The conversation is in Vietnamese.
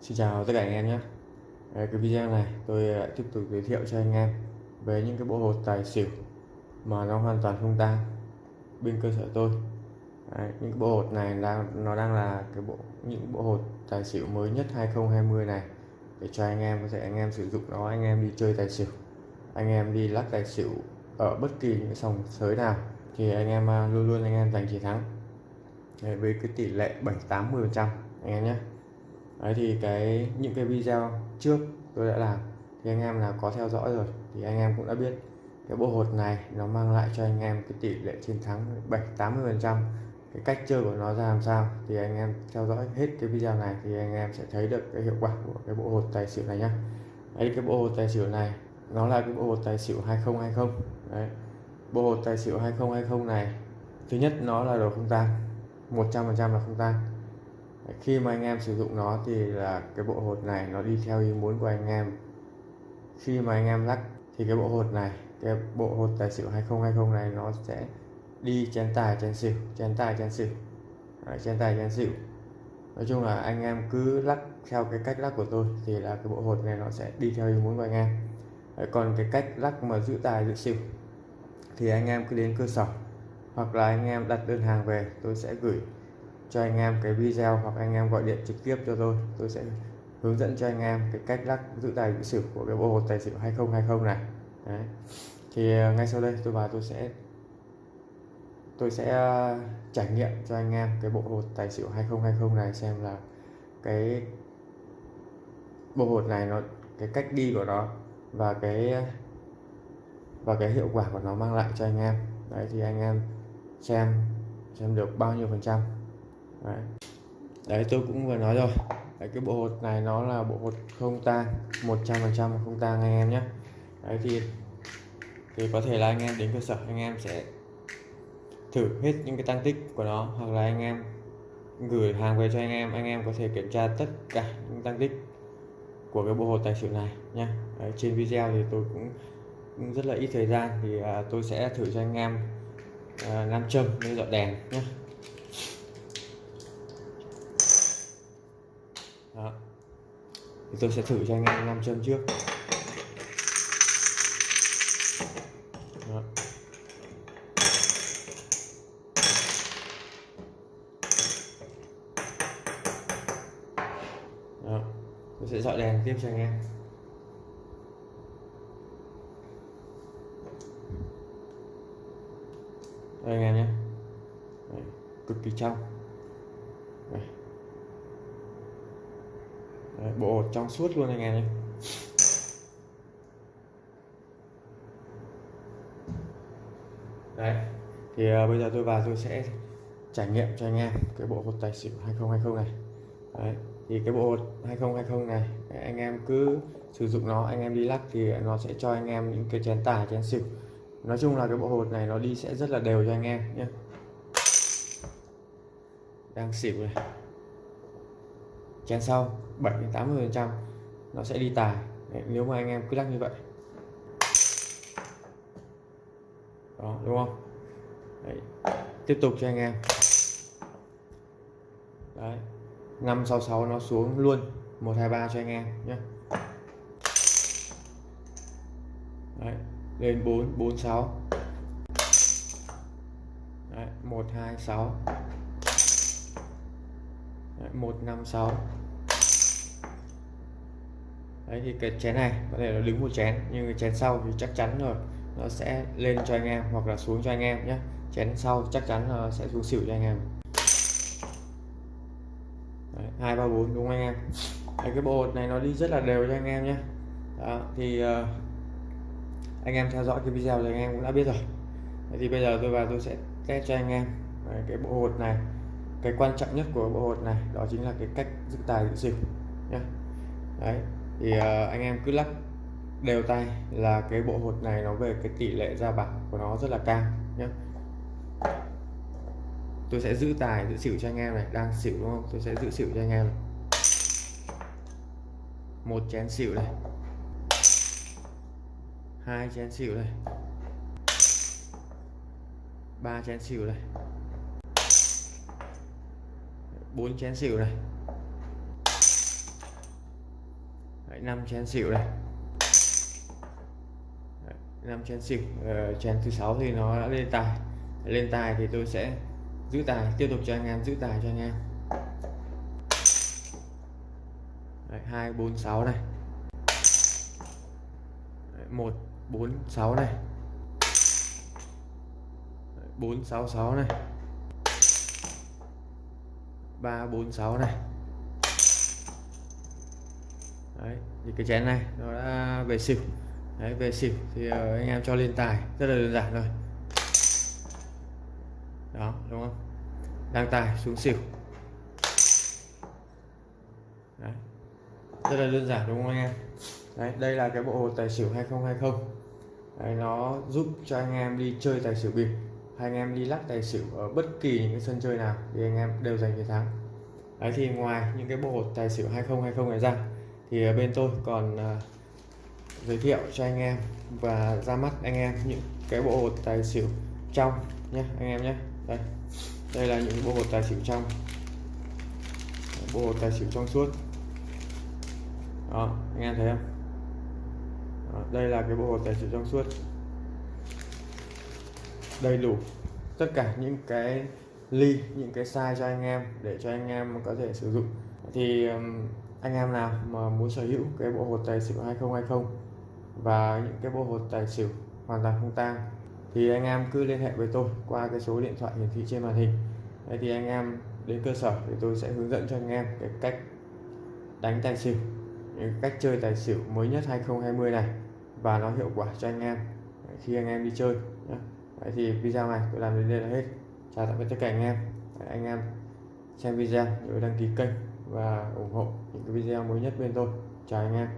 Xin chào tất cả anh em nhé. Cái video này tôi lại tiếp tục giới thiệu cho anh em về những cái bộ hột tài xỉu mà nó hoàn toàn không tang bên cơ sở tôi. Đấy, những cái bộ hột này đang nó đang là cái bộ những bộ hột tài xỉu mới nhất 2020 này. Để cho anh em có thể anh em sử dụng nó anh em đi chơi tài xỉu anh em đi lắc tài xỉu ở bất kỳ những sòng sới nào thì anh em à, luôn luôn anh em giành chiến thắng. Đấy, với cái tỷ lệ 7 80 phần trăm anh em nhé. Đấy, thì cái, những cái video trước tôi đã làm, thì anh em là có theo dõi rồi thì anh em cũng đã biết. Cái bộ hột này nó mang lại cho anh em cái tỷ lệ chiến thắng 7 80 phần trăm. Cái cách chơi của nó ra làm sao thì anh em theo dõi hết cái video này thì anh em sẽ thấy được cái hiệu quả của cái bộ hột tài xỉu này nhá. Đấy, cái bộ hột tài xỉu này, nó là cái bộ hột tài xỉu 2020 đấy, bộ hột tài xỉu 2020 này, thứ nhất nó là đồ không tan 100% là không tan khi mà anh em sử dụng nó thì là cái bộ hột này nó đi theo ý muốn của anh em. Khi mà anh em lắc thì cái bộ hột này cái bộ hột tài xỉu 2020 này nó sẽ đi chén tài chén xỉu chén tài chén xỉu. Đấy, chén tài chén xỉu. Nói chung là anh em cứ lắc theo cái cách lắc của tôi thì là cái bộ hột này nó sẽ đi theo ý muốn của anh em. Đấy, còn cái cách lắc mà giữ tài giữ xỉu thì anh em cứ đến cơ sở hoặc là anh em đặt đơn hàng về tôi sẽ gửi cho anh em cái video hoặc anh em gọi điện trực tiếp cho tôi. Tôi sẽ hướng dẫn cho anh em cái cách lắc giữ tài giữ xỉu của cái bộ hột tài xỉu 2020 này. Đấy. thì ờ, ngay sau đây tôi vào tôi sẽ tôi sẽ ờ, trải nghiệm cho anh em cái bộ hột tài xỉu 2020 này xem là cái bộ hột này nó, cái cách đi của nó và cái và cái hiệu quả của nó mang lại cho anh em. Đấy, thì anh em xem xem được bao nhiêu phần trăm đấy, đấy tôi cũng vừa nói rồi. Đấy, cái bộ hột này nó là bộ hột không tang 100% không tang anh em nhé. Đấy thì thì có thể là anh em đến cơ sở anh em sẽ thử hết những cái tăng tích của nó hoặc là anh em gửi hàng về cho anh em anh em có thể kiểm tra tất cả những tăng tích của cái bộ hột tài xỉu này nha Đấy, trên video thì tôi cũng, cũng rất là ít thời gian thì à, tôi sẽ thử cho anh em à, nam châm với dọn đèn nhé. Thì tôi sẽ thử cho anh em nam châm trước Đó. Đó. tôi sẽ dọi đèn tiếp cho anh em đây anh em nhé Đấy, cực kỳ trong Đây. Đấy, bộ hột trong suốt luôn anh em nhé đấy thì uh, bây giờ tôi vào tôi sẽ trải nghiệm cho anh em cái bộ hột tài xỉu 2020 này. Đấy thì cái bộ hột 2020 này anh em cứ sử dụng nó anh em đi lắc thì nó sẽ cho anh em những cái chén tài chén xỉu. Nói chung là cái bộ hột này nó đi sẽ rất là đều cho anh em nhé. Đang xỉu này chén sau 7 80 phần trăm nó sẽ đi tài. Đấy, nếu mà anh em cứ lắc như vậy. Đó đúng không? Đấy. tiếp tục cho anh em. Đấy 566 nó xuống luôn. 123 cho anh em nhé. Đấy lên 446 đấy 126 156 đấy thì cái chén này có thể nó đứng một chén nhưng cái chén sau thì chắc chắn rồi. Nó sẽ lên cho anh em hoặc là xuống cho anh em nhé chén sau chắc chắn là sẽ xuống xỉu cho anh em. Hai ba bốn đúng không anh em? Đấy, cái bộ hột này nó đi rất là đều cho anh em nhé Đó, thì uh, anh em theo dõi cái video thì anh em cũng đã biết rồi. Đấy, thì bây giờ tôi vào tôi sẽ test cho anh em Đấy, cái bộ hột này cái quan trọng nhất của bộ hột này đó chính là cái cách giữ tài giữ xỉu nhé đấy thì uh, anh em cứ lắc đều tay là cái bộ hột này nó về cái tỷ lệ ra bạc của nó rất là cao nhé tôi sẽ giữ tài giữ xỉu cho anh em này đang xỉu đúng không? Tôi sẽ giữ xỉu cho anh em này. một chén xỉu này. Hai chén xỉu này. Ba chén xỉu này bốn chén xỉu này. Đấy, 5 chén xỉu này. Đấy, 5 chén xỉu ờ, chén thứ sáu thì nó đã lên tài. Lên tài thì tôi sẽ giữ tài tiếp tục cho anh em giữ tài cho anh em. Hai bốn sáu này. Đấy, 1 4 6 này. 4 6 6 này. 3 4 6 này. Đấy, thì cái chén này nó đã về xỉu. Đấy, về xỉu thì ờ, anh em cho lên tài rất là đơn giản thôi. Đó đúng không? Đang tài xuống xỉu. Đấy. rất là đơn giản đúng không anh em? Đấy, đây là cái bộ hồ tài xỉu 2020 Đấy, nó giúp cho anh em đi chơi tài xỉu bịp hay anh em đi lắc tài xỉu ở bất kỳ những cái sân chơi nào thì anh em đều giành chiến thắng. Đấy thì ngoài những cái bộ hột tài xỉu 2020 này ra thì ờ, bên tôi còn uh, giới thiệu cho anh em và ra mắt anh em những cái bộ hột tài xỉu trong nhé anh em nhé đây đây là những bộ hột tài xỉu trong bộ hột tài xỉu trong suốt. Đó anh em thấy không? Đó, đây là cái bộ hột tài xỉu trong suốt đầy đủ tất cả những cái ly những cái size cho anh em để cho anh em có thể sử dụng thì anh em nào mà muốn sở hữu cái bộ hột tài xỉu 2020 và những cái bộ hột tài xỉu hoàn toàn không tang thì anh em cứ liên hệ với tôi qua cái số điện thoại hiển thị trên màn hình Đấy, thì anh em đến cơ sở thì tôi sẽ hướng dẫn cho anh em cái cách đánh tài xỉu những cách chơi tài xỉu mới nhất 2020 này và nó hiệu quả cho anh em khi anh em đi chơi nhé vậy thì video này tôi làm đến đây là hết. Chào tạm biệt tất cả anh em. Đấy, anh em xem video nhớ đăng ký kênh và ủng hộ những cái video mới nhất bên tôi. Chào anh em.